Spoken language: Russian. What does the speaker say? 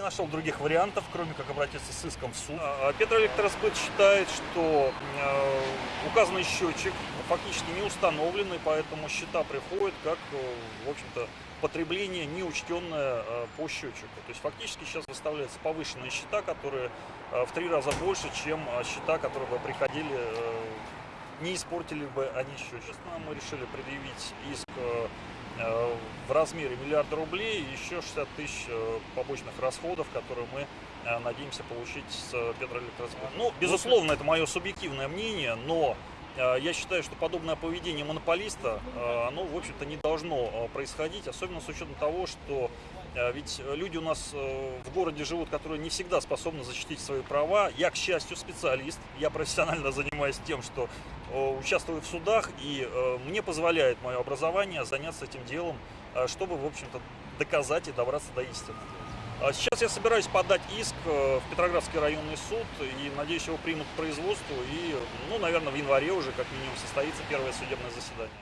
не нашел других вариантов, кроме как обратиться с иском в суд. А Петроэлектросбыт считает, что э, указанный счетчик фактически не установленный, поэтому счета приходят как, э, в общем-то, потребление неучтенное э, по счетчику. То есть фактически сейчас выставляются повышенные счета, которые в три раза больше, чем счета, которые бы приходили, не испортили бы они счетчик. Мы решили предъявить иск в размере миллиарда рублей и еще 60 тысяч э, побочных расходов, которые мы э, надеемся получить с э, Петроэлектросбыта. Ну, безусловно, это мое субъективное мнение, но я считаю, что подобное поведение монополиста, оно, в общем-то, не должно происходить, особенно с учетом того, что ведь люди у нас э, в городе живут, которые не всегда способны защитить свои права. Я, к счастью, специалист, я профессионально занимаюсь тем, что э, участвую в судах, и э, мне позволяет мое образование заняться этим делом, э, чтобы, в общем-то, доказать и добраться до истины. А Сейчас я собираюсь подать иск э, в Петроградский районный суд и надеюсь, его примут к производству. И, ну, наверное, в январе уже как минимум состоится первое судебное заседание.